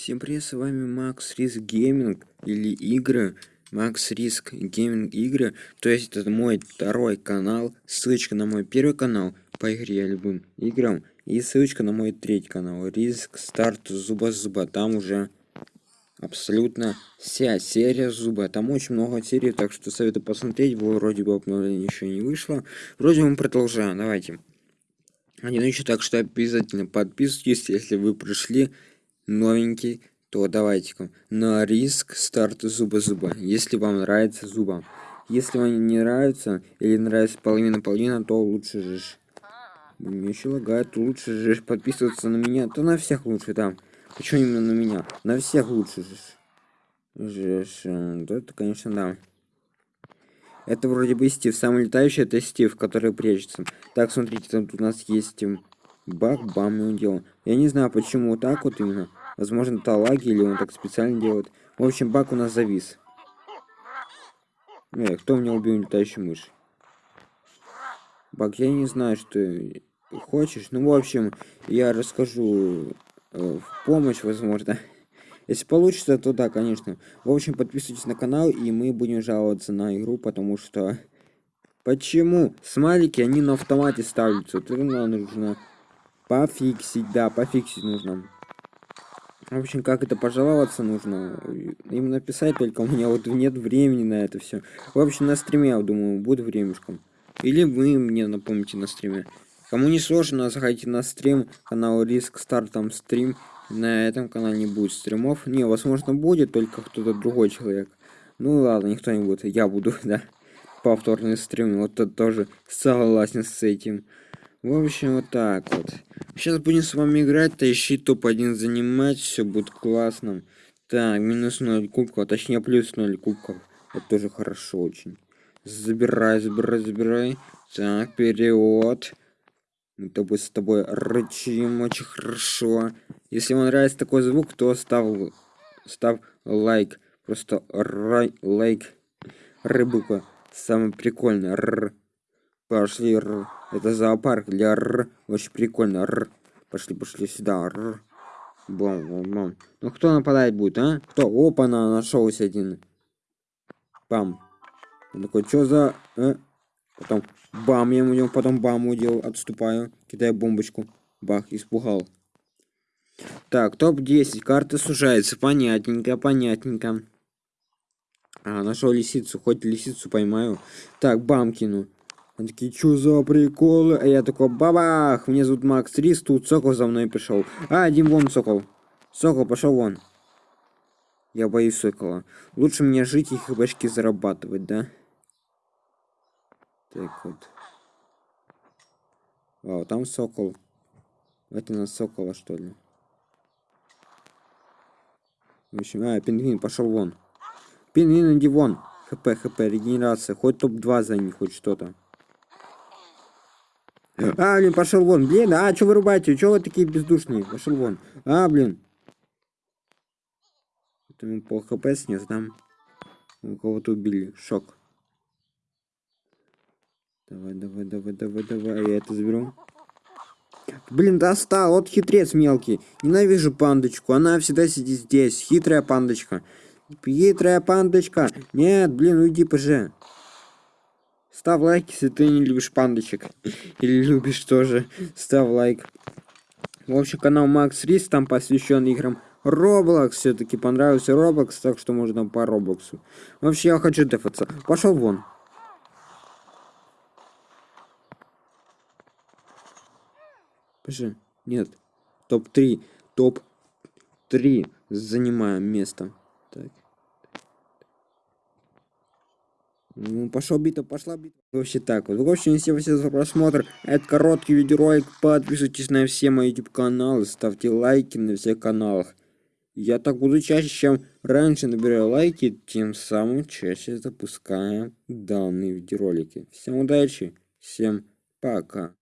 Всем привет, с вами Макс Риск Gaming или игры. Макс Риск Gaming игры. То есть это мой второй канал. Ссылочка на мой первый канал по игре любым играм. И ссылочка на мой третий канал. Риск Старт Zooba Zooba. Там уже абсолютно вся серия Zooba. Там очень много серий, так что советую посмотреть. Вроде бы обновление еще не вышло. Вроде мы продолжаем. Давайте. Один еще так что обязательно подписывайтесь, если вы пришли новенький, то давайте-ка на риск старт зуба-зуба, если вам нравится зуба. Если вам не нравится или нравится половина-половина, то лучше же мне еще лагает, лучше же подписываться на меня, то на всех лучше, да. Почему именно на меня? На всех лучше же. Жеш, да, это, конечно, да. Это вроде бы Стив. Самый летающий это Стив, который прячется. Так, смотрите, тут у нас есть баг, бам, и он делал. Я не знаю, почему вот так вот именно. Возможно, это лаги, или он так специально делает. В общем, баг у нас завис. Эй, кто меня убил летающую мышь? Баг, я не знаю, что хочешь. Ну, в общем, я расскажу э, в помощь, возможно. Если получится, то да, конечно. В общем, подписывайтесь на канал, и мы будем жаловаться на игру, потому что... Почему? Смайлики, они на автомате ставятся. Это нужно пофиксить, да, пофиксить нужно. В общем, как это пожаловаться нужно? Им написать, только у меня вот нет времени на это все. В общем, на стриме, я думаю, будет времешком. Или вы мне напомните на стриме. Кому не сложно, заходите на стрим, канал Риск Старт, там стрим. На этом канале не будет стримов. Не, возможно, будет, только кто-то другой человек. Ну ладно, никто не будет, я буду, да. Повторный стрим, вот это тоже согласен с этим. В общем, вот так вот. Сейчас будем с вами играть, тащи топ-1 занимать, все будет классно. Так, минус 0 кубков, точнее плюс 0 кубков. Это тоже хорошо очень. Забирай, забирай, забирай. Так, вперед. Мы тобой с тобой рычим очень хорошо. Если вам нравится такой звук, то став, став лайк. Просто рай, лайк. Рыбука. Самый прикольный. Р. Пошли. Р. Это зоопарк для р. Очень прикольно. Р. Пошли, пошли сюда. Р. Бом, бом, бом. Ну кто нападать будет, а? Кто? Опа, на нашелся один. Бам. Он такой, что за... А? Потом бам, я ему потом бам удел, отступаю, кидаю бомбочку. Бах, испугал. Так, топ-10. Карта сужается. Понятненько, понятненько. А, нашел лисицу. Хоть лисицу поймаю. Так, бам кину. Он такие, что за приколы? А я такой, бабах! Мне зовут Макс Рис, тут Сокол за мной пришел. А, один вон Сокол. Сокол, пошел вон. Я боюсь Сокола. Лучше мне жить и хбшки зарабатывать, да? Так вот. Вау, там Сокол. Это на Сокола, что ли? В общем, а, пингвин, пошел вон. Пингвин, иди вон. ХП, ХП, регенерация. Хоть топ-2 за них, хоть что-то. А, блин, пошел вон. Блин, а, что вырубаете? Что вы такие бездушные? Пошел вон. А, блин. Это ему пол хп снес? У кого-то убили. Шок. Давай, давай, давай, давай, давай. Я это заберу. Блин, достал. Вот хитрец мелкий. Ненавижу пандочку. Она всегда сидит здесь. Хитрая пандочка. Хитрая пандочка. Нет, блин, уйди, поже. Ставь лайк, если ты не любишь пандочек. Или любишь тоже. Ставь лайк. В общем, канал Макс Рис там посвящен играм Roblox. Все-таки понравился Roblox, так что можно по Роблоксу. Вообще, я хочу дефаться. Пошел вон. Пошли. Нет. Топ-3. Топ-3 занимаем место. Так. Ну, пошел бита, пошла бита. Вообще так вот. В общем, всем спасибо за просмотр. Это короткий видеоролик. Подписывайтесь на все мои YouTube каналы. Ставьте лайки на всех каналах. Я так буду чаще, чем раньше набираю лайки, тем самым чаще запускаю данные видеоролики. Всем удачи, всем пока.